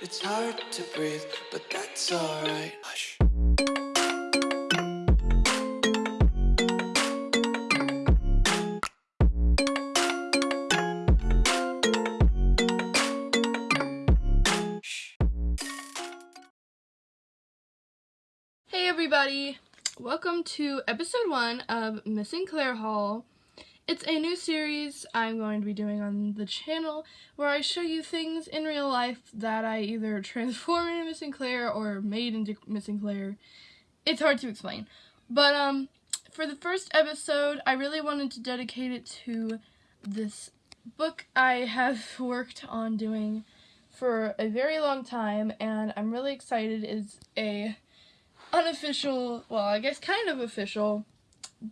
It's hard to breathe, but that's alright. Hush. Hey everybody! Welcome to episode one of Missing Claire Hall. It's a new series I'm going to be doing on the channel where I show you things in real life that I either transform into Missing Claire or made into Missing Claire. It's hard to explain. But um, for the first episode, I really wanted to dedicate it to this book I have worked on doing for a very long time and I'm really excited. It's a unofficial, well, I guess kind of official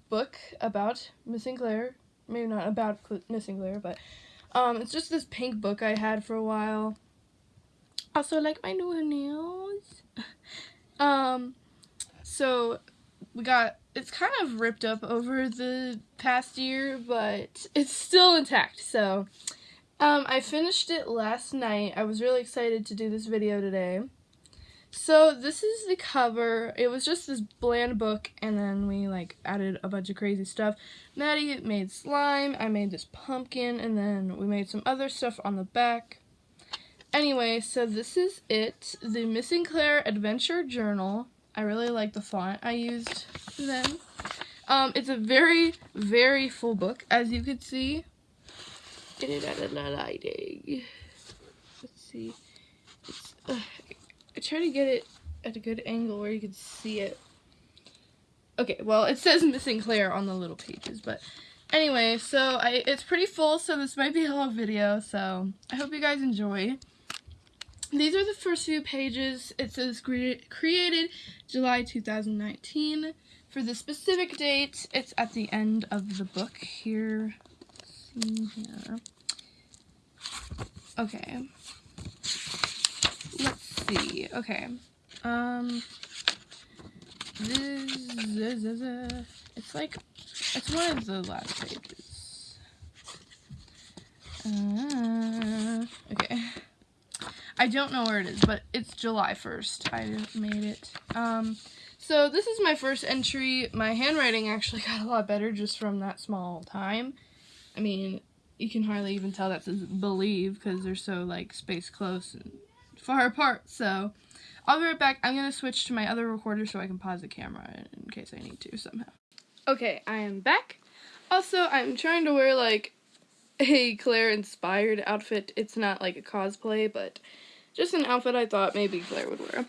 book about Missing Claire. Maybe not about Cl- Missing Claire, but um, it's just this pink book I had for a while. Also, like my new nails. um, so we got it's kind of ripped up over the past year, but it's still intact. So, um, I finished it last night. I was really excited to do this video today. So this is the cover. It was just this bland book and then we like added a bunch of crazy stuff. Maddie made slime, I made this pumpkin, and then we made some other stuff on the back. Anyway, so this is it. The Missing Claire Adventure Journal. I really like the font I used then. Um, it's a very, very full book, as you can see. Get it out of the lighting. Let's see. It's, uh, I try to get it at a good angle where you can see it. Okay, well, it says Missing Claire on the little pages, but anyway, so I it's pretty full, so this might be a long video, so I hope you guys enjoy. These are the first few pages. It says cre created July 2019. For the specific date, it's at the end of the book here. See here. Okay. See. Okay. Um. This, this, this, it's like it's one of the last pages. Uh, okay. I don't know where it is, but it's July 1st. I made it. Um, so this is my first entry. My handwriting actually got a lot better just from that small time. I mean, you can hardly even tell that says believe because they're so like space close and far apart. So I'll be right back. I'm to switch to my other recorder so I can pause the camera in case I need to somehow. Okay, I am back. Also, I'm trying to wear like a Claire inspired outfit. It's not like a cosplay, but just an outfit I thought maybe Claire would wear.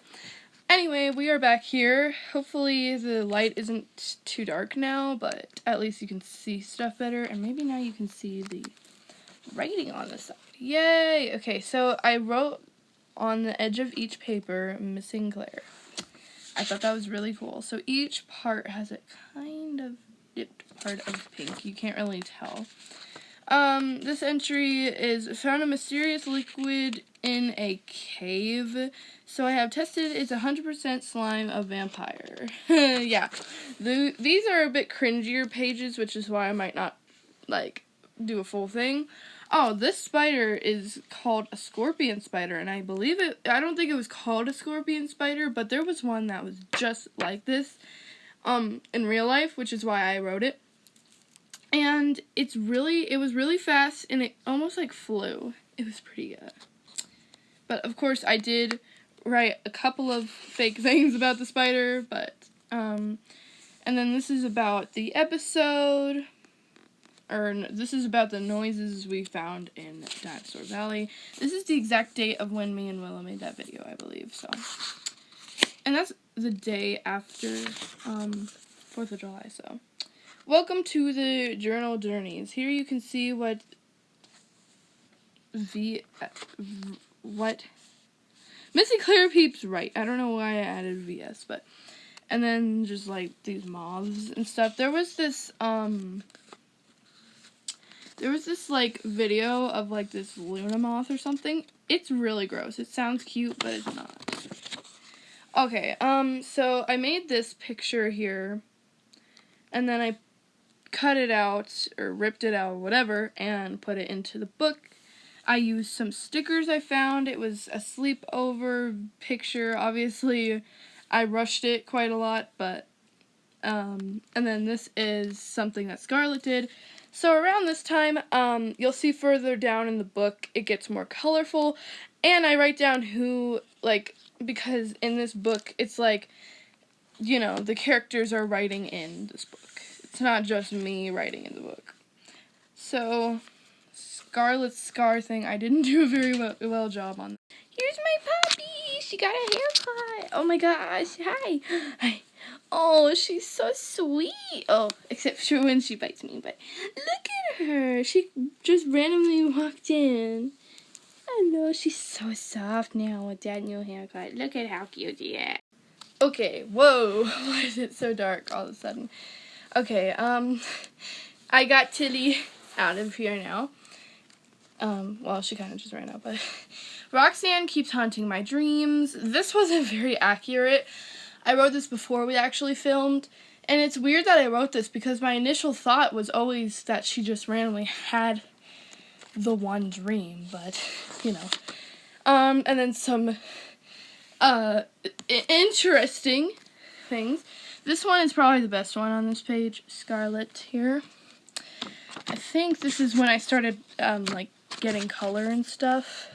Anyway, we are back here. Hopefully the light isn't too dark now, but at least you can see stuff better, and maybe now you can see the writing on the side. Yay! Okay, so I wrote on the edge of each paper, Missing Claire. I thought that was really cool. So each part has a kind of dipped part of pink. You can't really tell. Um, this entry is found a mysterious liquid in a cave. So I have tested it's 100% slime of vampire. yeah. The, these are a bit cringier pages, which is why I might not, like, do a full thing. Oh, this spider is called a scorpion spider, and I believe it, I don't think it was called a scorpion spider, but there was one that was just like this, um, in real life, which is why I wrote it. And it's really, it was really fast, and it almost like flew. It was pretty good. But of course, I did write a couple of fake things about the spider, but, um, and then this is about the episode or this is about the noises we found in Dinosaur Valley. This is the exact date of when me and Willow made that video, I believe. So, and that's the day after um, Fourth of July. So, welcome to the journal journeys. Here you can see what v what Missy Claire Peeps right. I don't know why I added VS, but and then just like these moths and stuff. There was this um there was this like video of like this Luna moth or something. It's really gross. It sounds cute, but it's not. Okay, um, so I made this picture here, and then I cut it out, or ripped it out, whatever, and put it into the book. I used some stickers I found. It was a sleepover picture. Obviously, I rushed it quite a lot, but um, and then this is something that Scarlett did. So around this time, um, you'll see further down in the book, it gets more colorful, and I write down who, like, because in this book, it's like, you know, the characters are writing in this book. It's not just me writing in the book. So, Scarlet scar thing, I didn't do a very well, well job on. Here's my puppy! She got a haircut! Oh my gosh, hi! Hi. Oh, she's so sweet. Oh, except for when she bites me, but look at her. She just randomly walked in. Hello, she's so soft now with that new haircut. Look at how cute she is. Okay, whoa, why is it so dark all of a sudden? Okay, um, I got Tilly out of here now. Um, well, she kind of just ran out, but Roxanne keeps haunting my dreams. This wasn't very accurate. I wrote this before we actually filmed, and it's weird that I wrote this because my initial thought was always that she just randomly had the one dream, but you know. Um, and then some uh interesting things. This one is probably the best one on this page, Scarlet here. I think this is when I started um like getting color and stuff.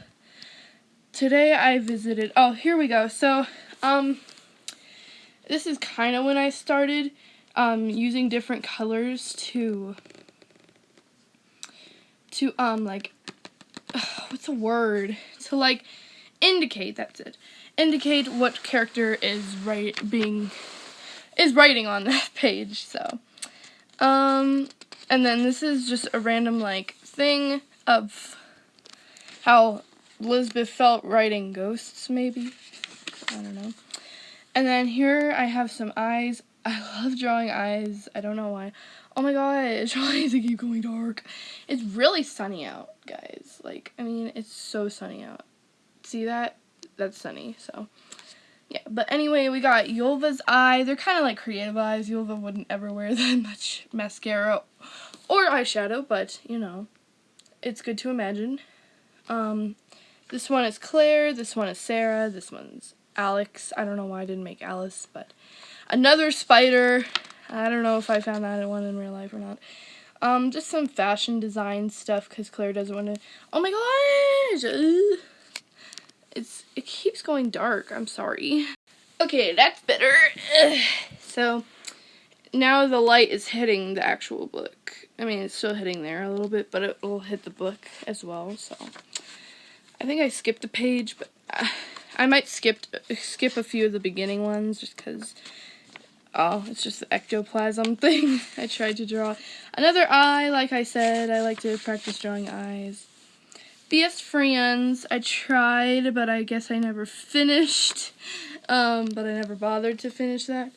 Today I visited, oh, here we go. So, um, this is kind of when I started um, using different colors to, to, um, like, what's a word? To, like, indicate, that's it. Indicate what character is right, being, is writing on that page, so. Um, and then this is just a random, like, thing of how Elizabeth felt writing ghosts, maybe. I don't know. And then here I have some eyes. I love drawing eyes. I don't know why. Oh my gosh, why does it keep going dark? It's really sunny out, guys. Like, I mean, it's so sunny out. See that? That's sunny, so. Yeah, but anyway, we got Yulva's eye. They're kind of like creative eyes. Yulva wouldn't ever wear that much mascara or eyeshadow, but, you know, it's good to imagine. Um, this one is Claire, this one is Sarah, this one's Alex. I don't know why I didn't make Alice, but another spider. I don't know if I found that one in real life or not. Um, just some fashion design stuff because Claire doesn't want to. Oh my gosh! It's it keeps going dark. I'm sorry. Okay, that's better. So now the light is hitting the actual book. I mean, it's still hitting there a little bit, but it will hit the book as well. So I think I skipped a page, but uh, I might skip skip a few of the beginning ones just because. Oh, it's just the ectoplasm thing I tried to draw. Another eye, like I said, I like to practice drawing eyes. BS Friends, I tried, but I guess I never finished. Um, but I never bothered to finish that.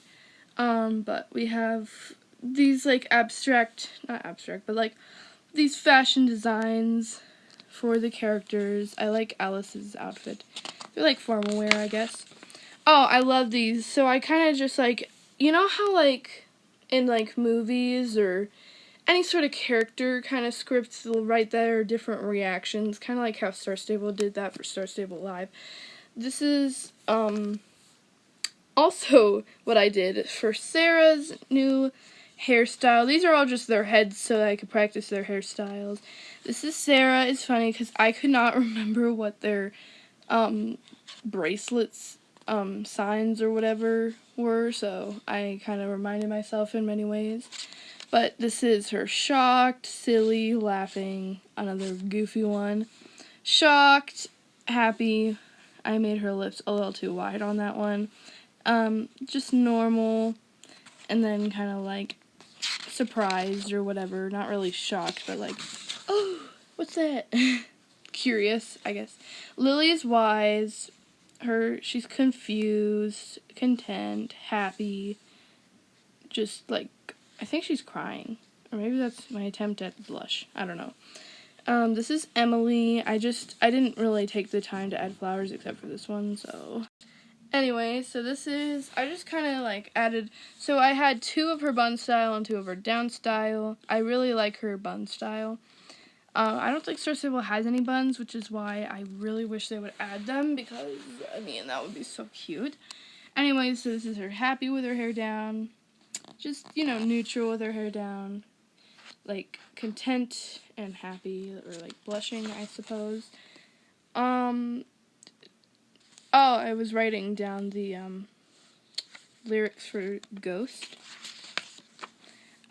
Um, but we have these like abstract, not abstract, but like these fashion designs for the characters. I like Alice's outfit. They're like formal wear, I guess. Oh, I love these. So I kind of just like, you know how like in like movies or any sort of character kind of scripts they'll write their different reactions, kind of like how Star Stable did that for Star Stable Live. This is um also what I did for Sarah's new hairstyle. These are all just their heads so I could practice their hairstyles. This is Sarah. It's funny because I could not remember what their um, bracelets um, signs or whatever were, so I kind of reminded myself in many ways. But this is her shocked, silly, laughing, another goofy one. Shocked, happy. I made her lips a little too wide on that one. Um, just normal, and then kind of like surprised or whatever. Not really shocked, but like, oh, what's that? Curious, I guess. Lily's wise. Her, she's confused, content, happy. Just like, I think she's crying. Or maybe that's my attempt at blush. I don't know. Um, this is Emily. I just, I didn't really take the time to add flowers except for this one, so. Anyway, so this is, I just kind of like added, so I had two of her bun style and two of her down style. I really like her bun style. Uh, I don't think Star Stable has any buns, which is why I really wish they would add them because, I mean, that would be so cute. Anyway, so this is her happy with her hair down. Just, you know, neutral with her hair down. Like, content and happy, or like blushing, I suppose. Um, oh, I was writing down the, um, lyrics for Ghost.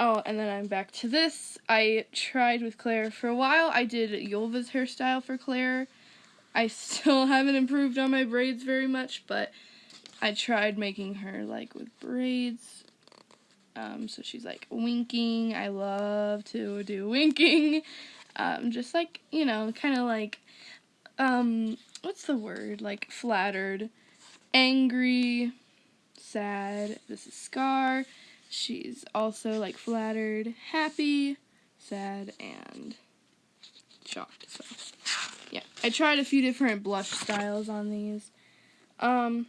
Oh, and then I'm back to this. I tried with Claire for a while. I did Yulva's hairstyle for Claire. I still haven't improved on my braids very much, but I tried making her like with braids. Um, so she's like winking. I love to do winking. Um, just like, you know, kind of like, um, what's the word? Like flattered, angry, sad. This is Scar. She's also like flattered, happy, sad, and shocked. So, yeah, I tried a few different blush styles on these. Um,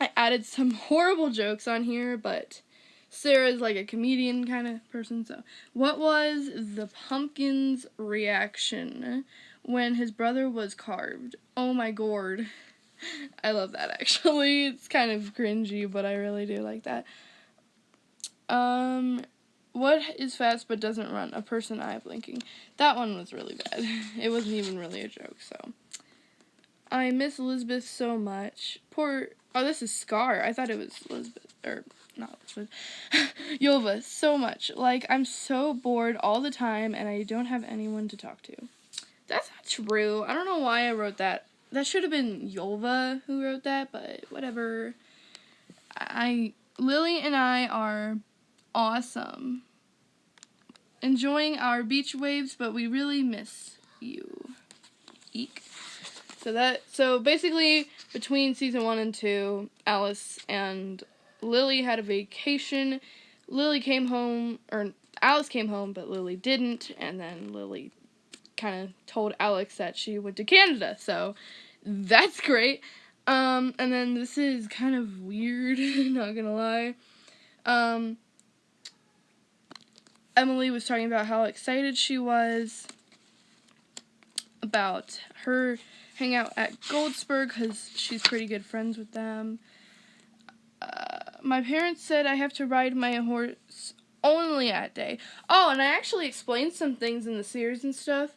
I added some horrible jokes on here, but Sarah's like a comedian kind of person. So, what was the pumpkin's reaction when his brother was carved? Oh my gourd. I love that actually. It's kind of cringy, but I really do like that. Um, what is fast but doesn't run? A person eye blinking. That one was really bad. It wasn't even really a joke, so. I miss Elizabeth so much. Poor. Oh, this is Scar. I thought it was Elizabeth. Or, not Elizabeth. Yulva, so much. Like, I'm so bored all the time and I don't have anyone to talk to. That's not true. I don't know why I wrote that. That should have been Yulva who wrote that, but whatever. I. Lily and I are awesome. Enjoying our beach waves, but we really miss you. Eek. So that so basically between season 1 and 2, Alice and Lily had a vacation. Lily came home or Alice came home, but Lily didn't, and then Lily kind of told Alex that she went to Canada. So that's great. Um, and then this is kind of weird, not gonna lie. Um, Emily was talking about how excited she was about her hangout at Goldsburg because she's pretty good friends with them. Uh, my parents said I have to ride my horse only at day. Oh, and I actually explained some things in the series and stuff.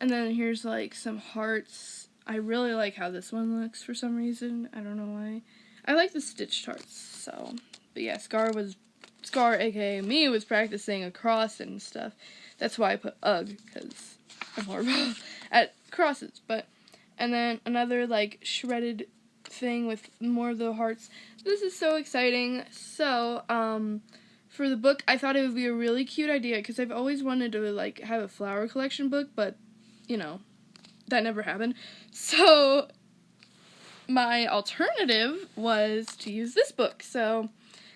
And then here's like some hearts. I really like how this one looks for some reason. I don't know why. I like the stitched hearts. So, but yeah, Scar was Scar, aka me, was practicing a cross and stuff. That's why I put ugh, because I'm horrible at crosses. But, and then another like shredded thing with more of the hearts. This is so exciting. So, um, for the book, I thought it would be a really cute idea because I've always wanted to like have a flower collection book, but you know, that never happened. So, my alternative was to use this book. So,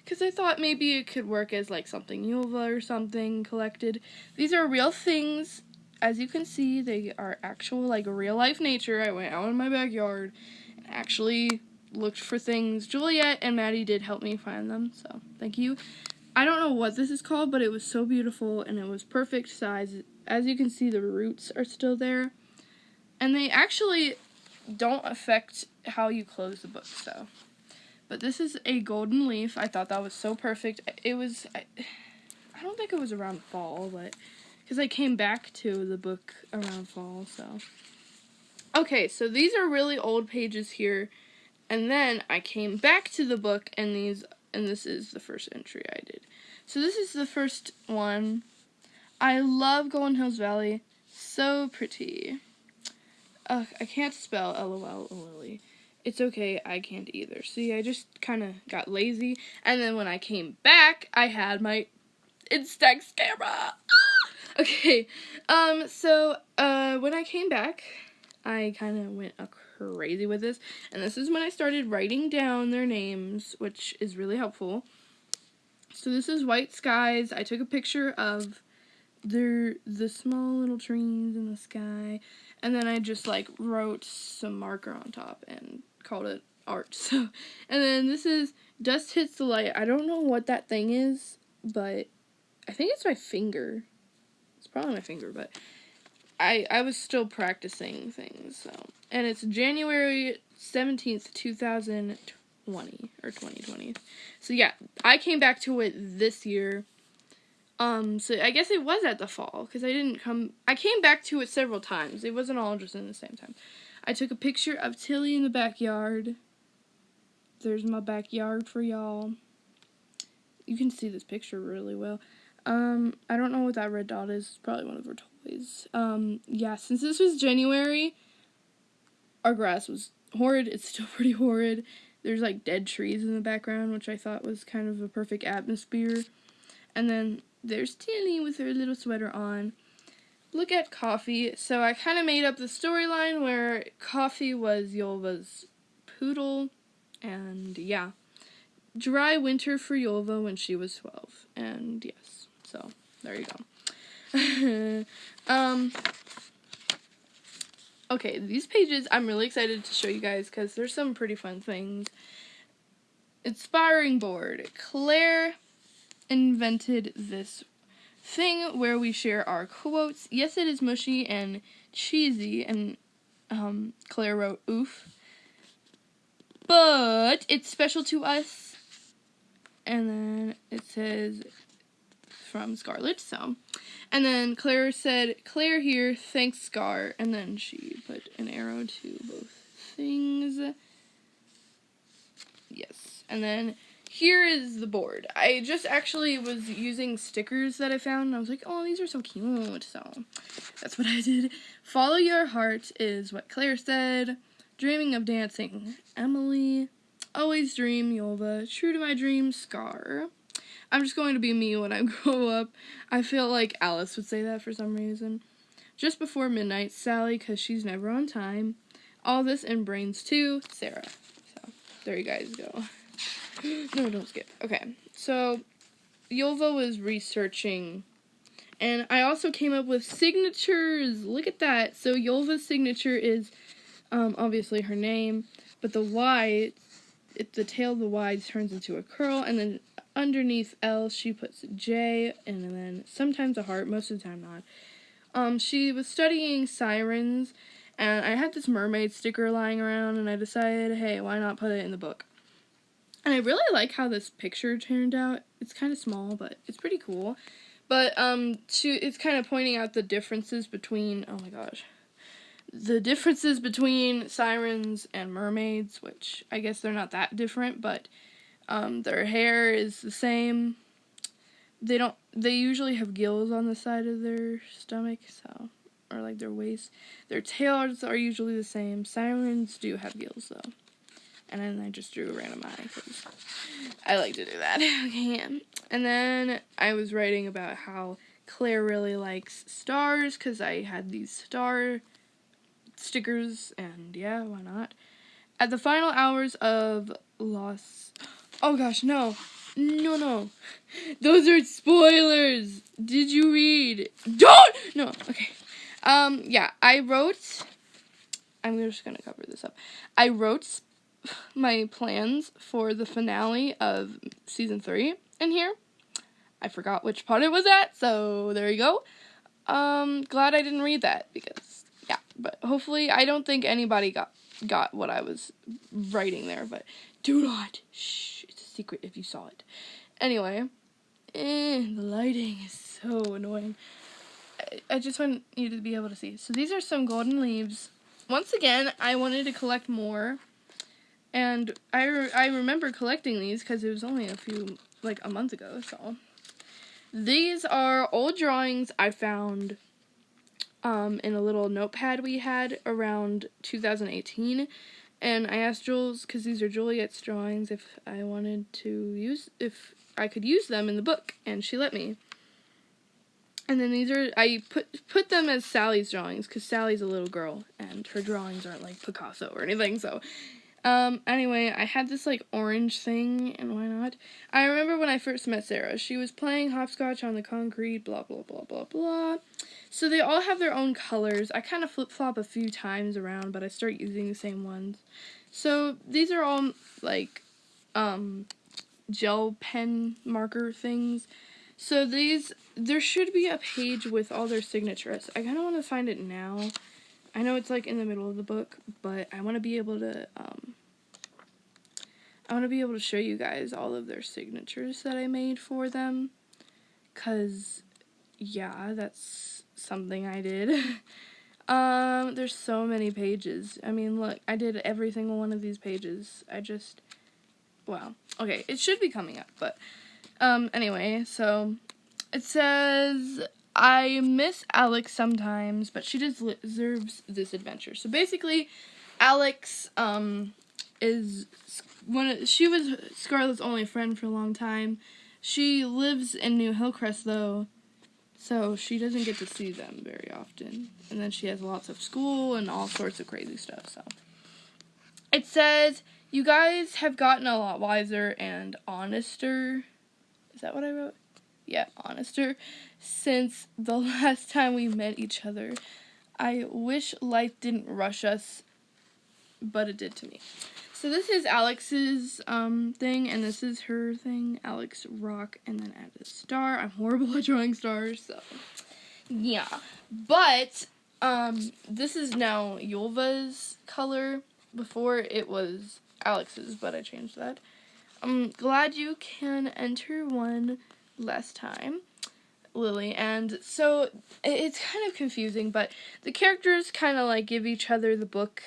because I thought maybe it could work as like something Yulva or something collected. These are real things. As you can see, they are actual like real life nature. I went out in my backyard and actually looked for things. Juliet and Maddie did help me find them, so thank you. I don't know what this is called, but it was so beautiful and it was perfect size. As you can see, the roots are still there. And they actually don't affect how you close the book, so but this is a golden leaf. I thought that was so perfect. It was, I, I don't think it was around fall, but, because I came back to the book around fall, so. Okay, so these are really old pages here, and then I came back to the book, and these, and this is the first entry I did. So this is the first one. I love Golden Hills Valley. So pretty. Ugh, I can't spell LOL Lily it's okay, I can't either. See, I just kind of got lazy, and then when I came back, I had my Instax camera. okay, um, so, uh, when I came back, I kind of went crazy with this, and this is when I started writing down their names, which is really helpful. So this is White Skies. I took a picture of their the small little trees in the sky, and then I just like wrote some marker on top and called it art. So, and then this is Dust Hits the Light. I don't know what that thing is, but I think it's my finger. It's probably my finger, but I I was still practicing things. So, and it's January 17th, 2020 or 2020. So yeah, I came back to it this year. Um, so I guess it was at the fall because I didn't come. I came back to it several times. It wasn't all just in the same time. I took a picture of Tilly in the backyard. There's my backyard for y'all. You can see this picture really well. Um, I don't know what that red dot is. It's probably one of her toys. Um, yeah, since this was January, our grass was horrid. It's still pretty horrid. There's like dead trees in the background, which I thought was kind of a perfect atmosphere. And then there's Tilly with her little sweater on. Look at Coffee. So I kind of made up the storyline where Coffee was Yolva's poodle. And yeah. Dry winter for Yolva when she was 12. And yes. So there you go. um Okay, these pages I'm really excited to show you guys because there's some pretty fun things. Inspiring board. Claire invented this thing where we share our quotes. Yes, it is mushy and cheesy, and um, Claire wrote oof. But it's special to us. And then it says from Scarlett, so. And then Claire said, Claire here, thanks Scar. And then she put an arrow to both things. Yes. And then here is the board. I just actually was using stickers that I found, and I was like, oh, these are so cute. So that's what I did. Follow your heart is what Claire said. Dreaming of dancing, Emily. Always dream, Yolva. True to my dreams, Scar. I'm just going to be me when I grow up. I feel like Alice would say that for some reason. Just before midnight, Sally, because she's never on time. All this in brains too, Sarah. So there you guys go. No, don't skip. Okay, so Yolva was researching, and I also came up with signatures. Look at that. So Yolva's signature is um, obviously her name, but the Y, the tail of the Y turns into a curl, and then underneath L she puts J, and then sometimes a heart, most of the time not. Um, she was studying sirens, and I had this mermaid sticker lying around, and I decided, hey, why not put it in the book? And I really like how this picture turned out. It's kind of small, but it's pretty cool. But um, to it's kind of pointing out the differences between oh my gosh, the differences between sirens and mermaids, which I guess they're not that different, but um, their hair is the same. They don't. They usually have gills on the side of their stomach, so or like their waist. Their tails are usually the same. Sirens do have gills though and then I just drew a random eye because I like to do that. okay, and then I was writing about how Claire really likes stars because I had these star stickers, and yeah, why not? At the final hours of Lost. Oh gosh, no. No, no. Those are spoilers. Did you read? Don't! No, okay. Um, yeah, I wrote. I'm just gonna cover this up. I wrote my plans for the finale of season three in here. I forgot which part it was at, so there you go. Um, glad I didn't read that because yeah, but hopefully I don't think anybody got got what I was writing there, but do not shh, it's a secret if you saw it. Anyway, eh, the lighting is so annoying. I, I just want you to be able to see. So these are some golden leaves. Once again, I wanted to collect more and I, re- I remember collecting these because it was only a few, like a month ago, so. These are old drawings I found um, in a little notepad we had around 2018. And I asked Jules, because these are Juliet's drawings, if I wanted to use, if I could use them in the book, and she let me. And then these are, I put put them as Sally's drawings, because Sally's a little girl, and her drawings aren't like Picasso or anything, so um, anyway, I had this like orange thing, and why not? I remember when I first met Sarah. She was playing hopscotch on the concrete, blah, blah, blah, blah, blah. So they all have their own colors. I kind of flip flop a few times around, but I start using the same ones. So these are all like um, gel pen marker things. So these there should be a page with all their signatures. I kind of want to find it now. I know it's like in the middle of the book, but I want to be able to um I want to be able to show you guys all of their signatures that I made for them cuz yeah, that's something I did. um there's so many pages. I mean, look, I did every single one of these pages. I just well, okay, it should be coming up, but um anyway, so it says I miss Alex sometimes, but she deserves this adventure. So basically, Alex um is when she was Scarlet's only friend for a long time. She lives in New Hillcrest though, so she doesn't get to see them very often. And then she has lots of school and all sorts of crazy stuff. So it says you guys have gotten a lot wiser and honester. Is that what I wrote? Yeah, honester since the last time we met each other. I wish life didn't rush us, but it did to me. So this is Alex's um, thing, and this is her thing, Alex Rock, and then add a star. I'm horrible at drawing stars, so yeah. But um, this is now Yulva's color. Before it was Alex's, but I changed that. I'm glad you can enter one last time. Lily, and so it's kind of confusing, but the characters kind of like give each other the book,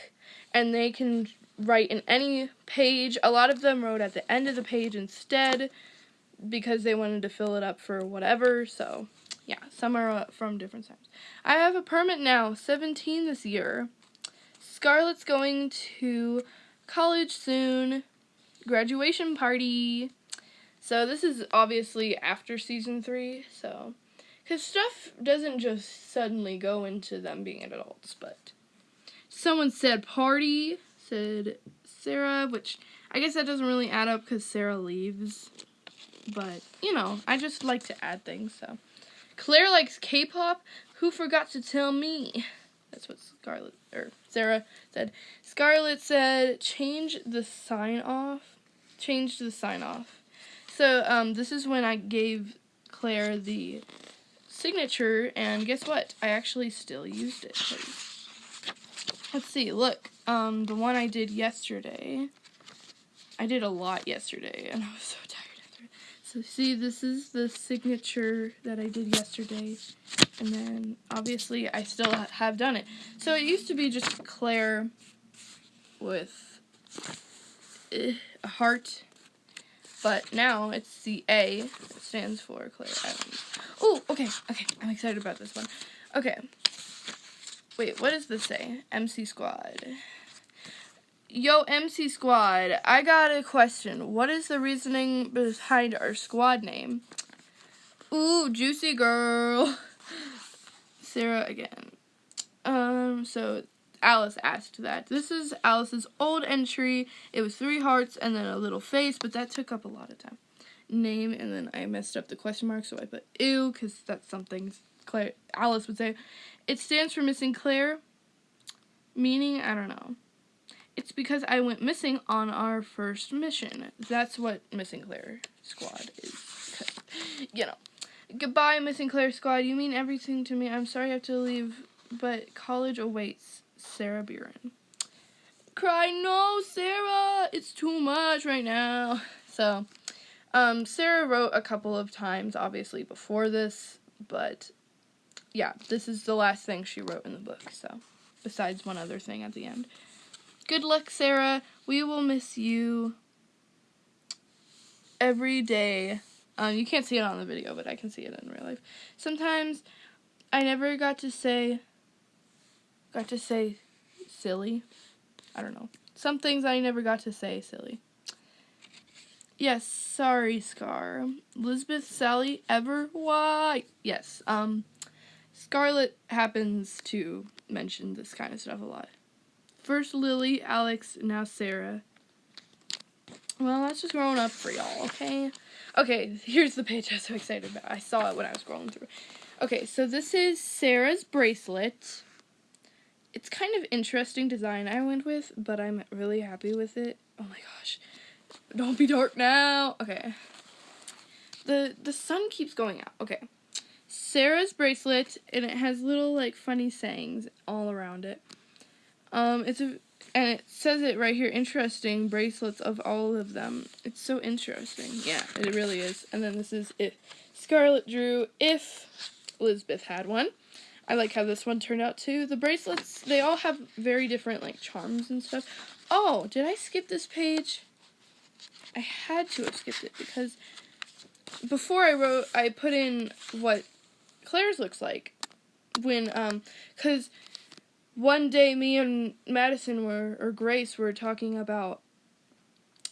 and they can write in any page. A lot of them wrote at the end of the page instead because they wanted to fill it up for whatever. So, yeah, some are uh, from different times. I have a permit now, 17 this year. Scarlett's going to college soon. Graduation party. So this is obviously after season three, so because stuff doesn't just suddenly go into them being adults, but someone said party, said Sarah, which I guess that doesn't really add up because Sarah leaves, but you know, I just like to add things, so. Claire likes K-pop. Who forgot to tell me? That's what Scarlett or Sarah said. Scarlett said change the sign off. Change the sign off. So um, this is when I gave Claire the signature, and guess what? I actually still used it. Let's see, look, um, the one I did yesterday, I did a lot yesterday, and I was so tired after it. So see, this is the signature that I did yesterday, and then obviously I still have done it. So it used to be just Claire with eh, a heart but now it's the A. It stands for Adams. Oh, okay, okay. I'm excited about this one. Okay. Wait, what does this say? MC Squad. Yo, MC Squad, I got a question. What is the reasoning behind our squad name? Ooh, juicy girl. Sarah again. Um, so Alice asked that. This is Alice's old entry. It was three hearts and then a little face, but that took up a lot of time. Name, and then I messed up the question mark, so I put ew, because that's something Claire, Alice would say. It stands for missing Claire, meaning, I don't know. It's because I went missing on our first mission. That's what Missing Claire Squad is. You know. Goodbye, Missing Claire Squad. You mean everything to me. I'm sorry I have to leave, but college awaits. Sarah Buren. Cry, no, Sarah, it's too much right now. So, um, Sarah wrote a couple of times, obviously, before this, but yeah, this is the last thing she wrote in the book, so, besides one other thing at the end. Good luck, Sarah. We will miss you every day. Um, you can't see it on the video, but I can see it in real life. Sometimes I never got to say got to say silly. I don't know. Some things I never got to say silly. Yes, sorry, Scar. Elizabeth, Sally, ever? Why? Yes, um, Scarlett happens to mention this kind of stuff a lot. First Lily, Alex, now Sarah. Well, that's just growing up for y'all, okay? Okay, here's the page I was so excited about. I saw it when I was scrolling through. Okay, so this is Sarah's bracelet it's kind of interesting design I went with, but I'm really happy with it. Oh my gosh. Don't be dark now. Okay. The the sun keeps going out. Okay. Sarah's bracelet, and it has little like funny sayings all around it. Um, it's a and it says it right here. Interesting bracelets of all of them. It's so interesting. Yeah, it really is. And then this is it. Scarlett drew if Elizabeth had one. I like how this one turned out too. The bracelets, they all have very different like charms and stuff. Oh, did I skip this page? I had to have skipped it because before I wrote, I put in what Claire's looks like when um cuz one day me and Madison were or Grace were talking about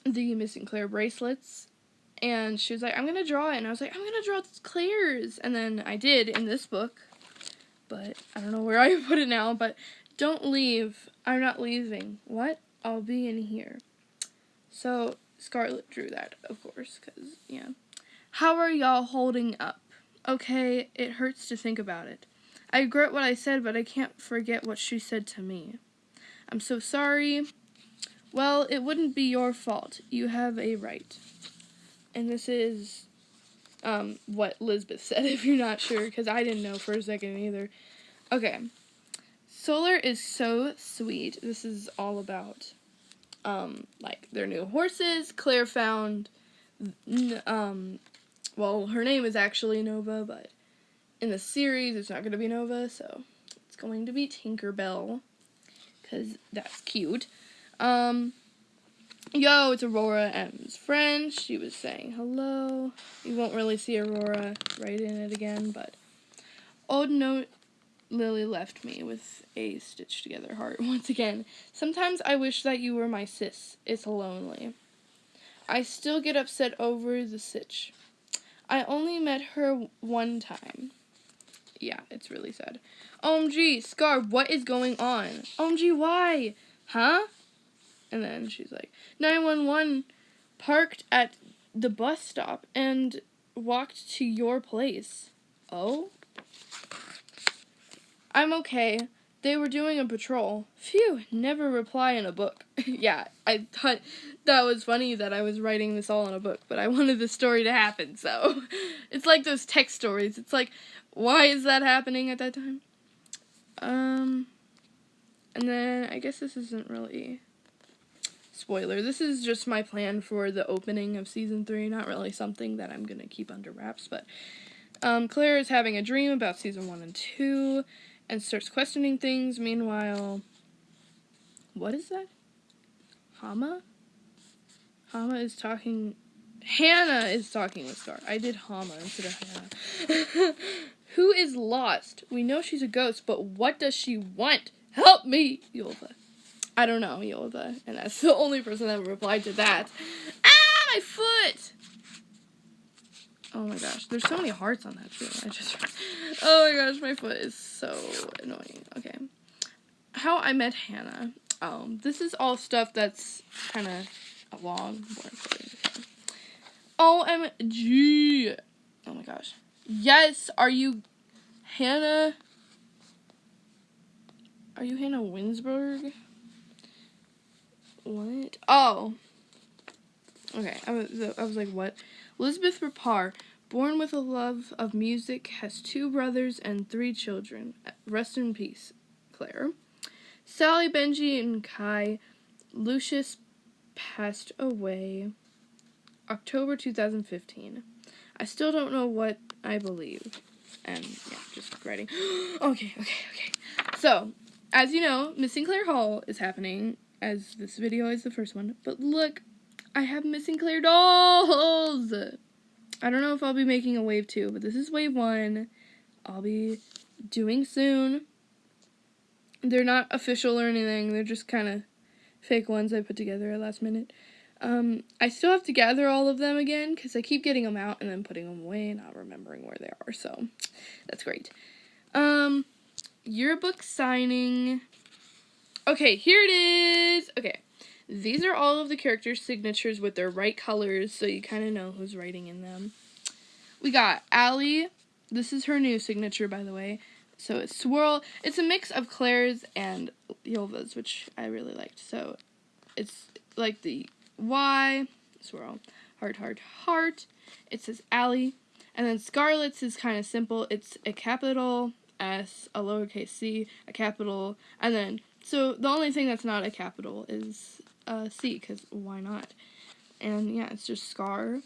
the missing Claire bracelets and she was like I'm to draw it and I was like I'm to draw Claire's and then I did in this book but I don't know where I put it now but don't leave I'm not leaving what I'll be in here so Scarlett drew that of course cuz yeah how are y'all holding up Okay, it hurts to think about it. I regret what I said, but I can't forget what she said to me. I'm so sorry. Well, it wouldn't be your fault. You have a right. And this is um, what Lisbeth said, if you're not sure, because I didn't know for a second either. Okay. Solar is so sweet. This is all about, um, like, their new horses. Claire found, um, well, her name is actually Nova, but in the series it's not going to be Nova, so it's going to be Tinkerbell because that's cute. Um, yo, it's Aurora M's friend. She was saying hello. You won't really see Aurora right in it again, but old note Lily left me with a stitched together heart once again. Sometimes I wish that you were my sis. It's lonely. I still get upset over the sitch. I only met her one time. Yeah, it's really sad. OMG, Scar, what is going on? OMG, why? Huh? And then she's like, 911 parked at the bus stop and walked to your place. Oh? I'm okay. They were doing a patrol. Phew, never reply in a book. yeah, I thought that was funny that I was writing this all in a book, but I wanted the story to happen, so it's like those text stories. It's like, why is that happening at that time? Um, and then I guess this isn't really spoiler. This is just my plan for the opening of season three. Not really something that I'm gonna keep under wraps, but um, Claire is having a dream about season one and two and starts questioning things. Meanwhile, what is that? Hama? Hama is talking. Hannah is talking with Scar. I did Hama instead of Hannah. Who is lost? We know she's a ghost, but what does she want? Help me, Yolva. I don't know, Yolva. And that's the only person that replied to that. Ah, my foot! Oh my gosh, there's so many hearts on that too. I just, oh my gosh, my foot is so annoying. Okay, how I met Hannah. Um, this is all stuff that's kind of a long. OMG! Oh my gosh. Yes, are you Hannah? Are you Hannah Winsberg? What? Oh. Okay, I was, I was like, what? Elizabeth Rapar, born with a love of music, has two brothers and three children. Rest in peace, Claire. Sally, Benji, and Kai. Lucius passed away October 2015. I still don't know what I believe. And yeah, just writing. okay, okay, okay. So, as you know, Missing Claire Hall is happening, as this video is the first one. But look, I have missing Claire dolls. I don't know if I'll be making a wave two, but this is wave one. I'll be doing soon. They're not official or anything. They're just kind of fake ones I put together at last minute. Um, I still have to gather all of them again because I keep getting them out and then putting them away and not remembering where they are. So that's great. Um, yearbook signing. Okay, here it is. Okay. These are all of the characters' signatures with their right colors, so you kind of know who's writing in them. We got Allie. This is her new signature, by the way. So it's Swirl. It's a mix of Claire's and Yolva's, which I really liked. So it's like the Y, Swirl, Heart, Heart, Heart. It says Allie. And then Scarlet's is kind of simple. It's a capital S, a lowercase c, a capital, and then so the only thing that's not a capital is uh, C, because why not? And yeah, it's just Scar.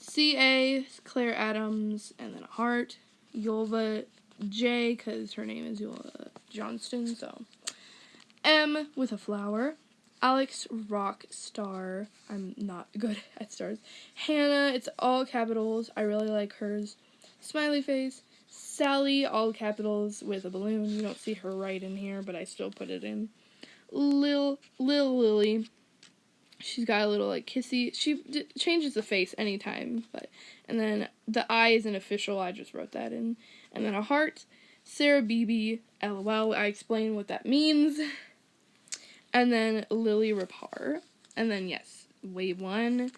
C A Claire Adams, and then a heart. Yulva J, because her name is Yulva Johnston, so. M with a flower. Alex Rock Star. I'm not good at stars. Hannah, it's all capitals. I really like hers. Smiley face. Sally, all capitals with a balloon. You don't see her right in here, but I still put it in. Lil Lil Lily. She's got a little like kissy. She changes the face anytime, but and then the eye is an official. I just wrote that in, and then a heart. Sarah BB LOL. I explain what that means. And then Lily Rapar. And then yes, Wave One.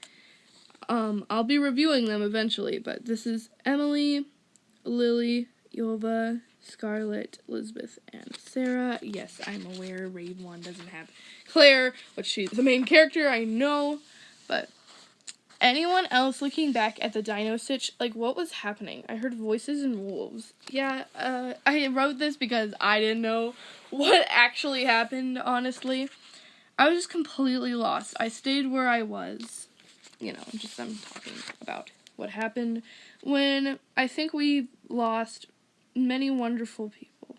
Um, I'll be reviewing them eventually, but this is Emily, Lily, Yova, Scarlet, Elizabeth, and Sarah. Yes, I'm aware Raid 1 doesn't have Claire, but she's the main character, I know. But anyone else looking back at the Dino Stitch, like what was happening? I heard voices and wolves. Yeah, uh, I wrote this because I didn't know what actually happened, honestly. I was just completely lost. I stayed where I was. You know, just I'm talking about what happened when I think we lost many wonderful people.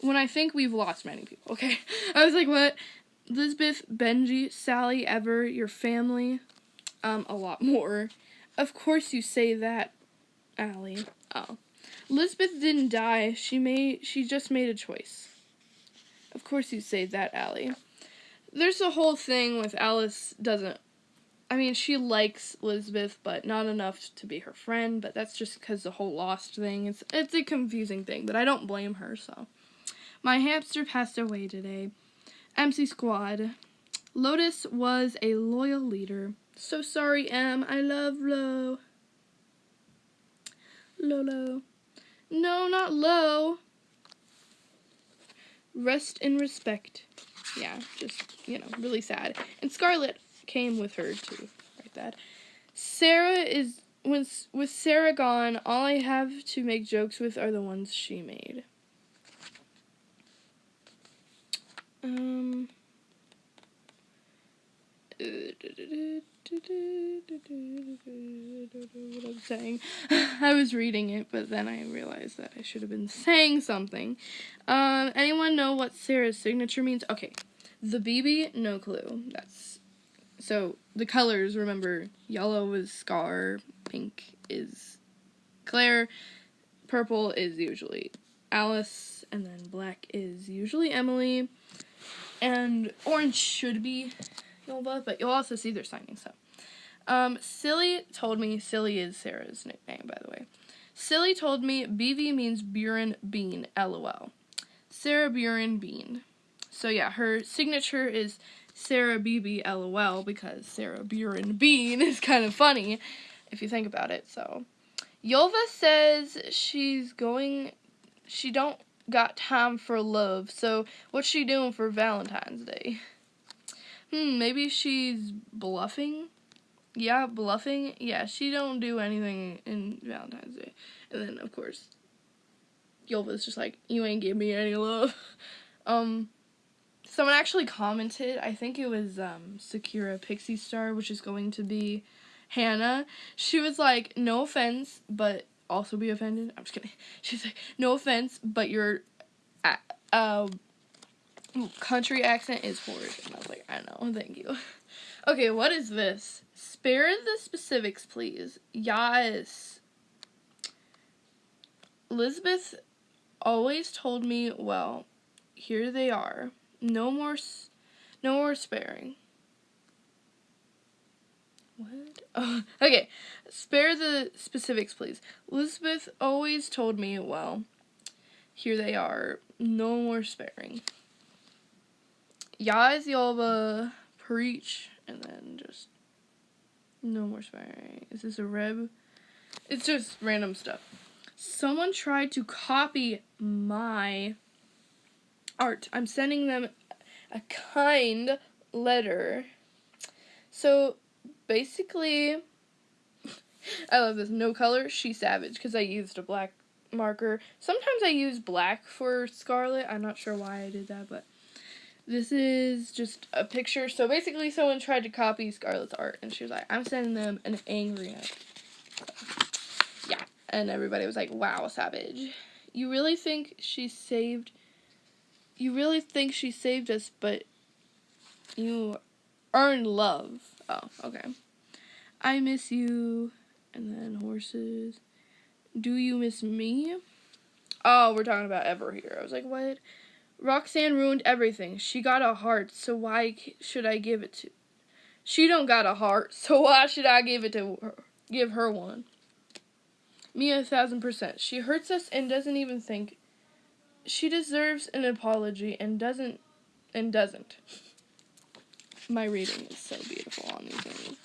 When I think we've lost many people, okay? I was like, what? Lisbeth, Benji, Sally, Ever, your family, um, a lot more. Of course you say that, Allie. Oh. Lisbeth didn't die. She made she just made a choice. Of course you say that, Allie. There's a whole thing with Alice doesn't I mean, she likes Elizabeth, but not enough to be her friend, but that's just because the whole lost thing. It's it's a confusing thing, but I don't blame her, so. My hamster passed away today. MC Squad. Lotus was a loyal leader. So sorry, Em. I love Lo. Lolo. No, not low. Rest in respect. Yeah, just, you know, really sad. And Scarlet came with her to write that. Sarah is with with Sarah gone, all I have to make jokes with are the ones she made. Um what I'm saying. I was reading it, but then I realized that I should have been saying something. Um, anyone know what Sarah's signature means? Okay, the BB, no clue. That's so the colors. Remember, yellow is Scar, pink is Claire, purple is usually Alice, and then black is usually Emily, and orange should be Nova, but you'll also see their signing. So, um, Silly told me Silly is Sarah's nickname, by the way. Silly told me BV means Buren Bean. LOL. Sarah Buren Bean. So yeah, her signature is Sarah BB LOL because Sarah Buren Bean is kind of funny if you think about it. So, Yolva says she's going. She don't got time for love. So what's she doing for Valentine's Day? Hmm, maybe she's bluffing. Yeah, bluffing. Yeah, she don't do anything in Valentine's Day. And then of course, Yulva's just like, you ain't give me any love. um, someone actually commented. I think it was um Sakura Pixie Star, which is going to be Hannah. She was like, no offense, but also be offended. I'm just kidding. She's like, no offense, but your uh, country accent is horrid. And I was like, I know, thank you. Okay, what is this? Spare the specifics, please. Yes. Elizabeth always told me, well, here they are. No more, no more sparing. What? Oh, okay. Spare the specifics, please. Elizabeth always told me, well, here they are. No more sparing. Yaz Yalva preach and then just no more sparing. Is this a rib? It's just random stuff. Someone tried to copy my art. I'm sending them a kind letter. So basically I love this. No color, she savage because I used a black marker. Sometimes I use black for Scarlet. I'm not sure why I did that, but this is just a picture. So basically, someone tried to copy Scarlet's art, and she was like, "I'm sending them an angry note." Yeah, and everybody was like, "Wow, savage! You really think she saved? You really think she saved us? But you earned love." Oh, okay. I miss you, and then horses. Do you miss me? Oh, we're talking about Ever here. I was like, what? Roxanne ruined everything. She got a heart, so why should I give it to? She don't got a heart, so why should I give it to her? Give her one. Me a thousand percent. She hurts us and doesn't even think. She deserves an apology and doesn't, and doesn't. My reading is so beautiful on these things.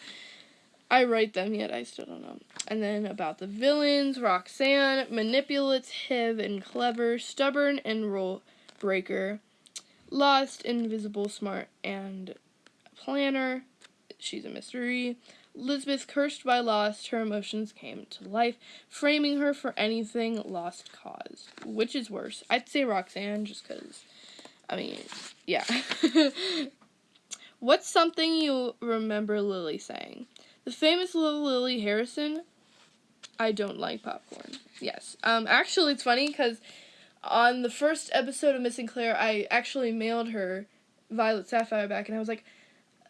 I write them yet, I still don't know. And then about the villains Roxanne, manipulative and clever, stubborn and rule breaker, lost, invisible, smart, and planner. She's a mystery. Elizabeth, cursed by loss, her emotions came to life, framing her for anything lost caused. Which is worse? I'd say Roxanne, just because, I mean, yeah. What's something you remember Lily saying? The famous little Lily Harrison. I don't like popcorn. Yes. Um. Actually, it's funny because on the first episode of Missing Claire, I actually mailed her Violet Sapphire back, and I was like,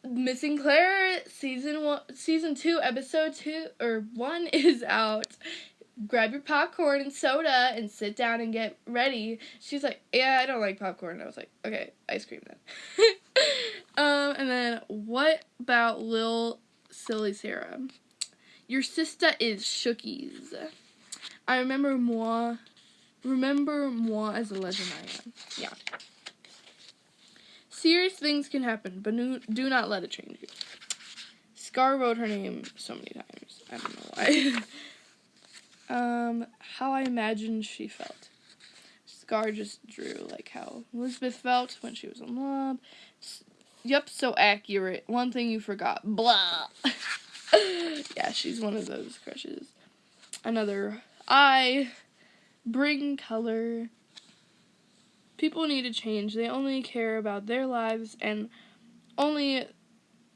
Missing Claire season one, season two, episode two or one is out. Grab your popcorn and soda and sit down and get ready. She's like, Yeah, I don't like popcorn. I was like, Okay, ice cream then. um, and then what about Lil Silly Sarah. Your sister is Shookies. I remember moi. Remember moi as a legend I am. Yeah. Serious things can happen, but do not let it change you. Scar wrote her name so many times. I don't know why. um, how I imagined she felt. Scar just drew like how Elizabeth felt when she was in love. Yep, so accurate. One thing you forgot. Blah. yeah, she's one of those crushes. Another I bring color. People need to change. They only care about their lives and only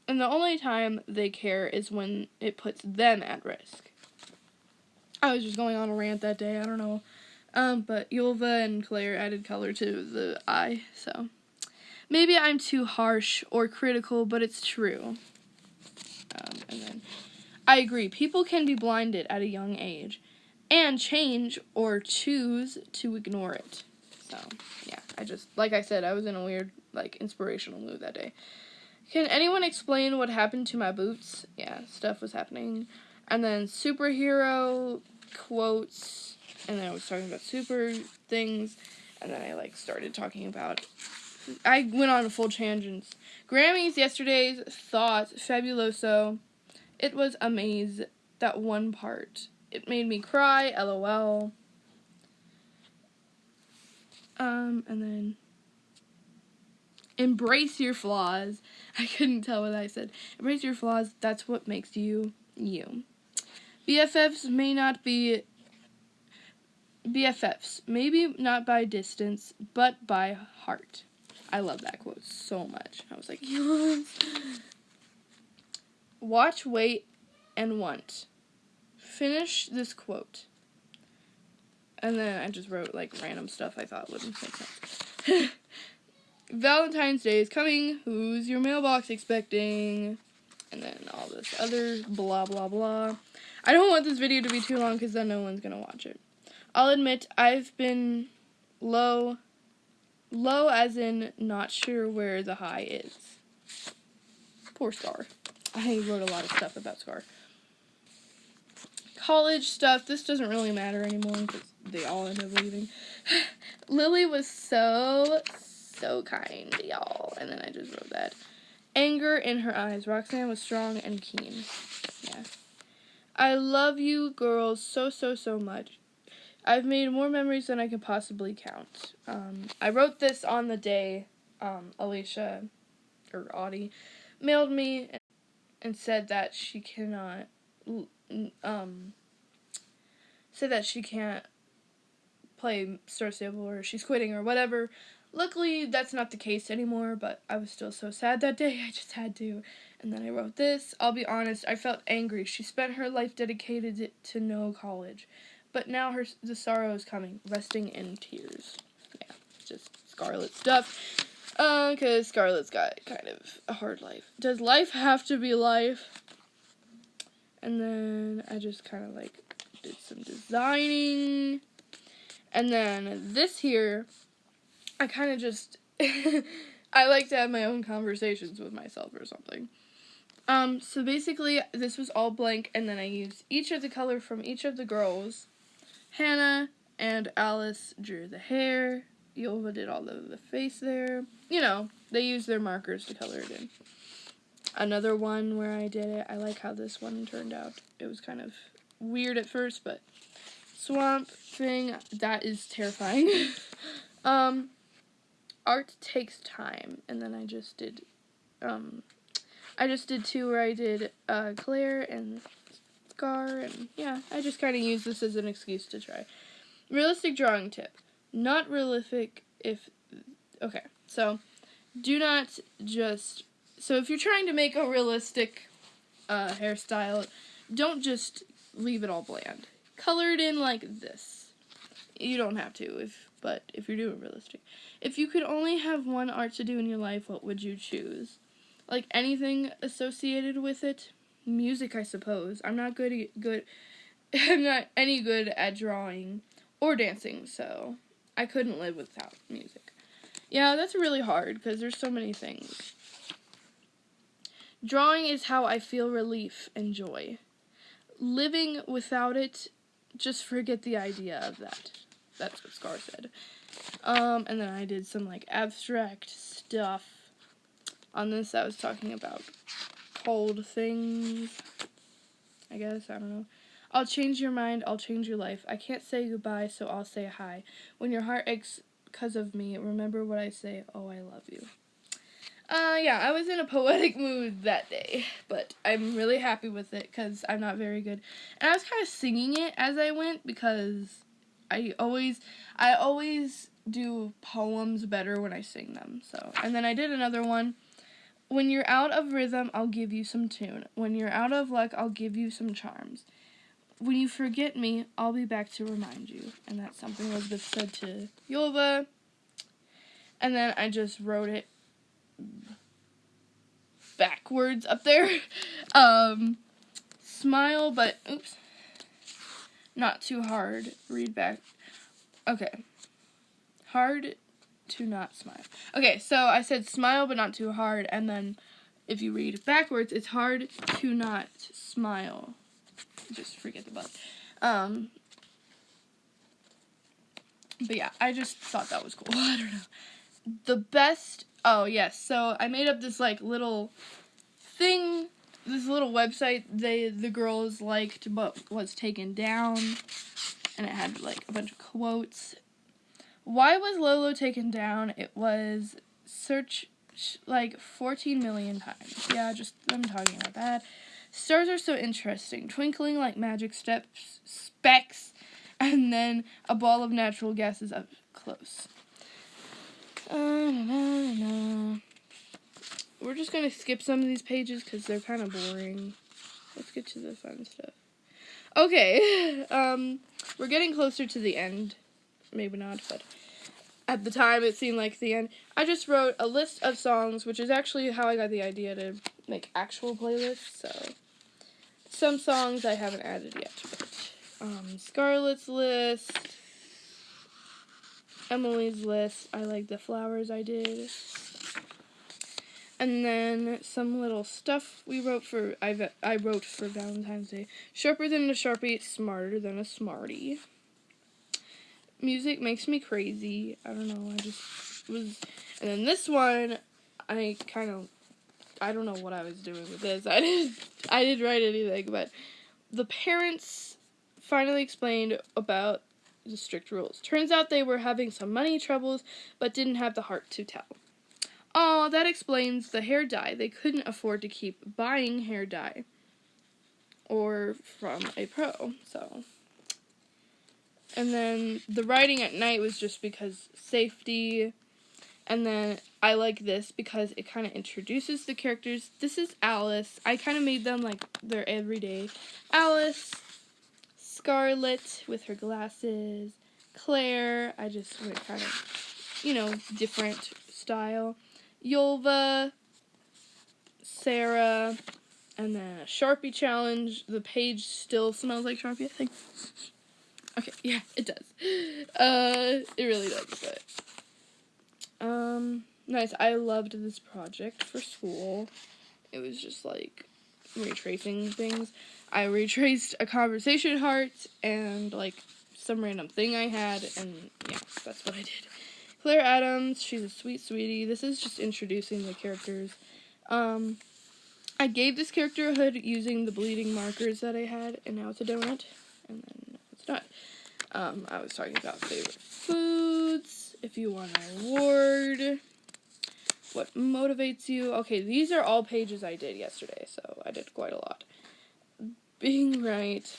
and the only time they care is when it puts them at risk. I was just going on a rant that day, I don't know. Um, but Yulva and Claire added color to the eye, so Maybe I'm too harsh or critical, but it's true. Um, and then I agree. People can be blinded at a young age and change or choose to ignore it. So, yeah, I just, like I said, I was in a weird, like, inspirational mood that day. Can anyone explain what happened to my boots? Yeah, stuff was happening. And then superhero quotes, and then I was talking about super things, and then I, like, started talking about I went on a full tangents. Grammys yesterday's thoughts fabuloso. It was amazing. That one part. It made me cry. LOL. Um, and then embrace your flaws. I couldn't tell what I said. Embrace your flaws. That's what makes you you. BFFs may not be BFFs, maybe not by distance, but by heart. I love that quote so much. I was like, yes. Watch, wait, and want. Finish this quote. And then I just wrote like random stuff I thought would make sense. Valentine's Day is coming. Who's your mailbox expecting? And then all this other blah blah blah. I don't want this video to be too long because then no one's gonna watch it. I'll admit I've been low Low as in not sure where the high is. Poor Scar. I wrote a lot of stuff about Scar. College stuff, this doesn't really matter anymore because they all end up leaving. Lily was so, so kind, y'all. And then I just wrote that. Anger in her eyes. Roxanne was strong and keen. Yeah. I love you girls so, so, so much. I've made more memories than I can possibly count. Um, I wrote this on the day um, Alicia, or Audie, mailed me and said that she cannot um, say that she can't play Star Stable or she's quitting or whatever. Luckily, that's not the case anymore, but I was still so sad that day. I just had to. And then I wrote this. I'll be honest, I felt angry. She spent her life dedicated to no college. But now her the sorrow is coming, resting in tears. Yeah, just Scarlet stuff. Uh, cause Scarlet's got kind of a hard life. Does life have to be life? And then I just kind of like did some designing. And then this here, I kind of just, I like to have my own conversations with myself or something. Um, so basically, this was all blank, and then I used each of the color from each of the girls. Hannah and Alice drew the hair. Yova did all of the face there. You know, they used their markers to color it in. Another one where I did it, I like how this one turned out. It was kind of weird at first, but swamp thing, that is terrifying. um, art takes time, and then I just did, um, I just did two where I did uh, Claire and Scar, and yeah, I just kind of use this as an excuse to try. Realistic drawing tip. Not realistic if, okay, so do not just, so if you're trying to make a realistic uh, hairstyle, don't just leave it all bland. Color it in like this. You don't have to, if but if you're doing realistic. If you could only have one art to do in your life, what would you choose? Like anything associated with it? Music, I suppose. I'm not good good I'm not any good at drawing or dancing, so I couldn't live without music. Yeah, that's really hard because there's so many things. Drawing is how I feel relief and joy. Living without it, just forget the idea of that. That's what Scar said. Um, and then I did some like abstract stuff on this. I was talking about cold things. I guess, I don't know. I'll change your mind, I'll change your life. I can't say goodbye, so I'll say hi. When your heart aches because of me, remember what I say, oh, I love you. Uh, yeah, I was in a poetic mood that day, but I'm really happy with it because I'm not very good. And I was kind of singing it as I went because I always, I always do poems better when I sing them. So, and then I did another one. When you're out of rhythm, I'll give you some tune. When you're out of luck, I'll give you some charms. When you forget me, I'll be back to remind you. And that's something Elizabeth said to Yova. And then I just wrote it backwards up there. um, smile, but oops, not too hard. Read back. Okay, hard to not smile. Okay, so I said smile, but not too hard, and then if you read backwards, it's hard to not smile. Just forget the but. Um, but yeah, I just thought that was cool. I don't know. The best Oh, yes. So I made up this like little thing, this little website they the girls liked but was taken down and it had like a bunch of quotes. Why was Lolo taken down? It was search like 14 million times. Yeah, just I'm talking about that. Stars are so interesting, twinkling like magic steps, specks, and then a ball of natural gases up close. We're just gonna skip some of these pages because they're kind of boring. Let's get to the fun stuff. Okay, um, we're getting closer to the end. Maybe not, but at the time it seemed like the end. I just wrote a list of songs, which is actually how I got the idea to make actual playlists. So some songs I haven't added yet, but um, Scarlet's list. Emily's list. I like the flowers I did. And then some little stuff we wrote for I I wrote for Valentine's Day. Sharper than a Sharpie, smarter than a Smartie. Music makes me crazy. I don't know. I just was and then this one I kind of I don't know what I was doing with this. I didn't I didn't write anything, but the parents finally explained about the strict rules. Turns out they were having some money troubles, but didn't have the heart to tell. Oh, that explains the hair dye. They couldn't afford to keep buying hair dye. or from a pro. So, and then the writing at night was just because safety. And then I like this because it kind of introduces the characters. This is Alice. I kind of made them like their everyday. Alice, Scarlet with her glasses, Claire. I just went kind of, you know, different style. Yulva, Sarah, and then a Sharpie challenge. The page still smells like Sharpie, I think. Okay, yeah, it does. Uh, it really does, but um, nice. I loved this project for school. It was just like retracing things. I retraced a conversation heart and like some random thing I had, and yeah, that's what I did. Claire Adams, she's a sweet sweetie. This is just introducing the characters. Um, I gave this character a hood using the bleeding markers that I had, and now it's a donut, and then it's not. Um, I was talking about favorite foods if you want an award, what motivates you. Okay, these are all pages I did yesterday, so I did quite a lot. Being right.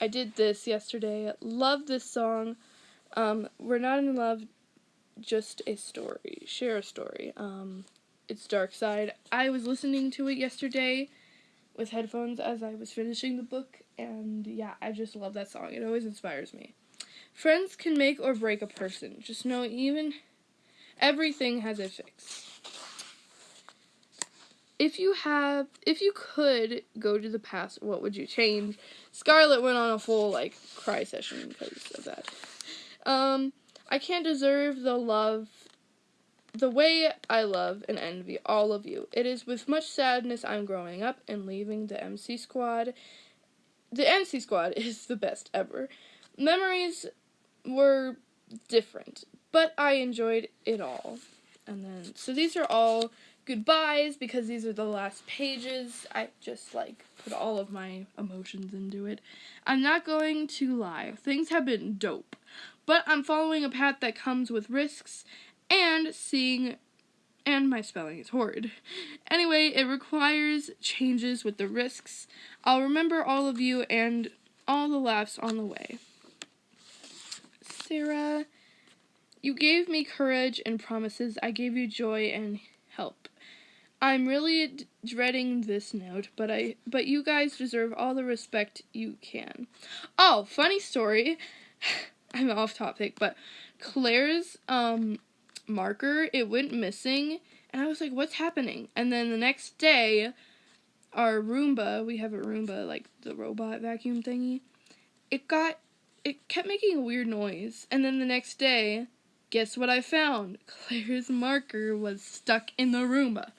I did this yesterday. Love this song. Um, We're not in love, just a story. Share a story. Um, it's Dark Side. I was listening to it yesterday with headphones as I was finishing the book, and yeah, I just love that song. It always inspires me. Friends can make or break a person. Just know even everything has a fix. If you have if you could go to the past, what would you change? Scarlet went on a full like cry session because of that. Um I can't deserve the love the way I love and envy all of you. It is with much sadness I'm growing up and leaving the MC squad. The MC squad is the best ever. Memories were different, but I enjoyed it all. And then, so these are all goodbyes because these are the last pages. I just like put all of my emotions into it. I'm not going to lie, things have been dope, but I'm following a path that comes with risks and seeing. And my spelling is horrid. Anyway, it requires changes with the risks. I'll remember all of you and all the laughs on the way. Sarah. You gave me courage and promises. I gave you joy and. I'm really d- dreading this note, but I but you guys deserve all the respect you can. Oh, funny story. I'm off topic, but Claire's um marker, it went missing, and I was like, "What's happening?" And then the next day, our Roomba, we have a Roomba like the robot vacuum thingy, it got it kept making a weird noise. And then the next day, guess what I found? Claire's marker was stuck in the Roomba.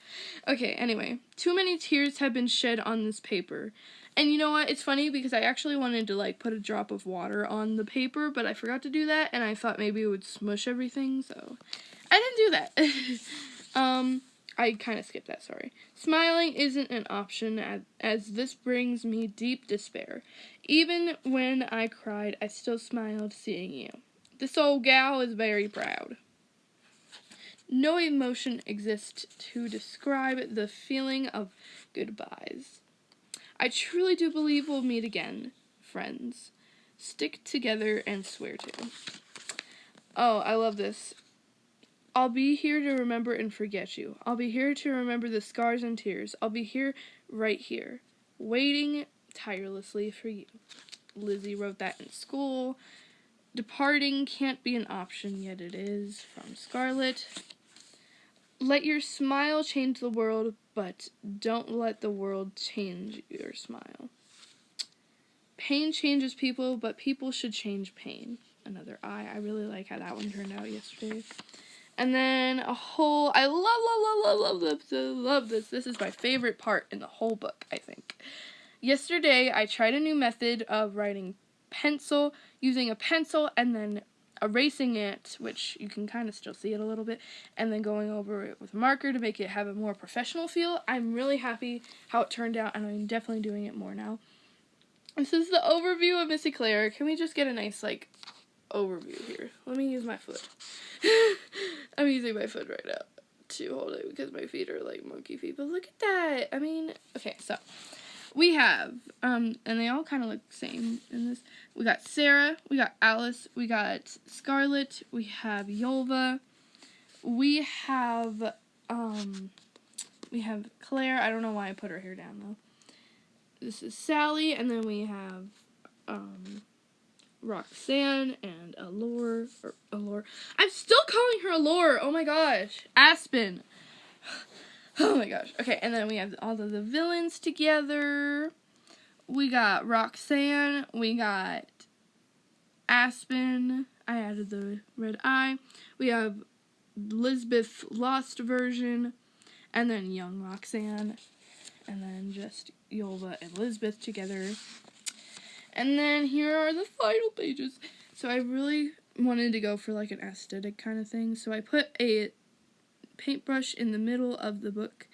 Okay, anyway, too many tears have been shed on this paper. And you know what? It's funny because I actually wanted to like put a drop of water on the paper, but I forgot to do that and I thought maybe it would smush everything, so I didn't do that. um I kind of skipped that, sorry. Smiling isn't an option as, as this brings me deep despair. Even when I cried, I still smiled seeing you. This old gal is very proud. No emotion exists to describe the feeling of goodbyes. I truly do believe we'll meet again, friends. Stick together and swear to. Oh, I love this. I'll be here to remember and forget you. I'll be here to remember the scars and tears. I'll be here, right here, waiting tirelessly for you. Lizzie wrote that in school. Departing can't be an option, yet it is. From Scarlet. Let your smile change the world, but don't let the world change your smile. Pain changes people, but people should change pain. Another I. I really like how that one turned out yesterday. And then a whole I love love love love love love love this. This is my favorite part in the whole book, I think. Yesterday I tried a new method of writing pencil using a pencil and then erasing it, which you can kind of still see it a little bit, and then going over it with a marker to make it have a more professional feel. I'm really happy how it turned out, and I'm definitely doing it more now. This is the overview of Missing Claire. Can we just get a nice, like, overview here? Let me use my foot. I'm using my foot right now to hold it because my feet are like monkey feet. But look at that. I mean, okay, so we have, um, and they all kind of look the same in this. We got Sarah, we got Alice, we got Scarlet, we have Yolva, we have, um, we have Claire. I don't know why I put her hair down though. This is Sally, and then we have, um, Roxanne and Allure, or Allure. I'm still calling her Allure. Oh my gosh, Aspen. Oh my gosh. Okay, and then we have all of the villains together. We got Roxanne. We got Aspen. I added the red eye. We have Lisbeth Lost version. And then young Roxanne. And then just Yolva and Lisbeth together. And then here are the final pages. So I really wanted to go for like an aesthetic kind of thing. So I put a paintbrush in the middle of the book,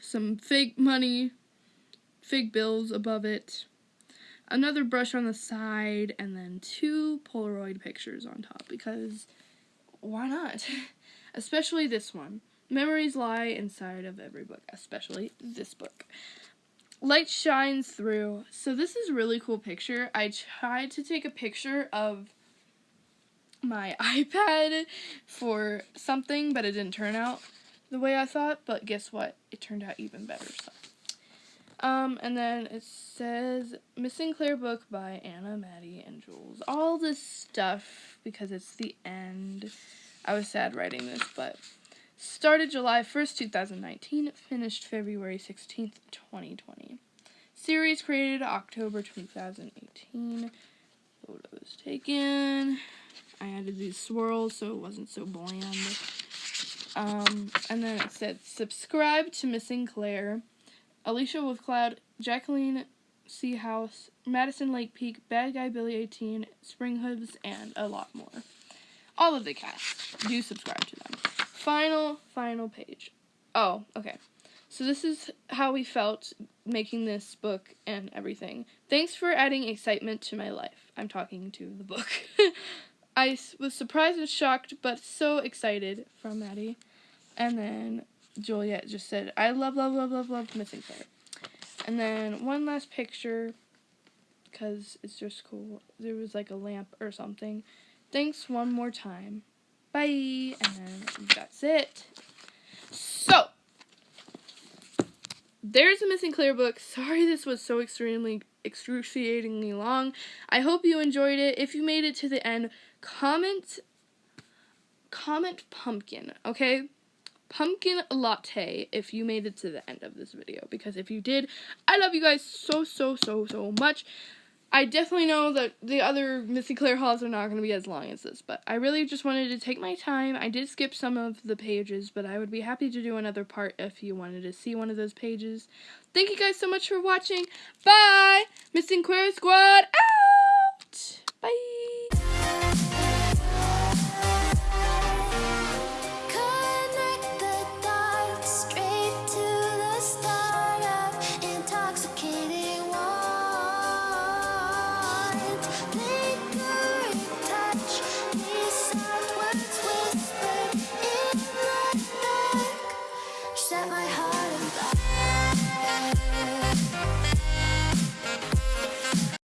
some fake money, fake bills above it, another brush on the side, and then two Polaroid pictures on top because why not? especially this one. Memories lie inside of every book, especially this book. Light shines through. So this is a really cool picture. I tried to take a picture of my iPad for something, but it didn't turn out the way I thought. But guess what? It turned out even better. So. Um, and then it says Missing Claire book by Anna, Maddie, and Jules. All this stuff because it's the end. I was sad writing this, but started July 1st, 2019, finished February 16th, 2020. Series created October 2018. Photos taken. I added these swirls so it wasn't so bland. Um, and then it said, subscribe to Missing Claire, Alicia with Cloud, Jacqueline Seahouse, Madison Lake Peak, Bad Guy Billy 18, Spring Hooves, and a lot more. All of the cast. Do subscribe to them. Final, final page. Oh, okay. So this is how we felt making this book and everything. Thanks for adding excitement to my life. I'm talking to the book. I was surprised and shocked, but so excited from Maddie. And then Juliet just said, I love, love, love, love, love Missing Claire. And then one last picture, because it's just cool. There was like a lamp or something. Thanks one more time. Bye. And then that's it. So, there's a Missing Claire book. Sorry this was so extremely excruciatingly long. I hope you enjoyed it. If you made it to the end, comment comment pumpkin, okay? Pumpkin latte if you made it to the end of this video because if you did, I love you guys so so so so much. I definitely know that the other Missing Claire hauls are not going to be as long as this, but I really just wanted to take my time. I did skip some of the pages, but I would be happy to do another part if you wanted to see one of those pages. Thank you guys so much for watching. Bye! Missing Claire Squad out!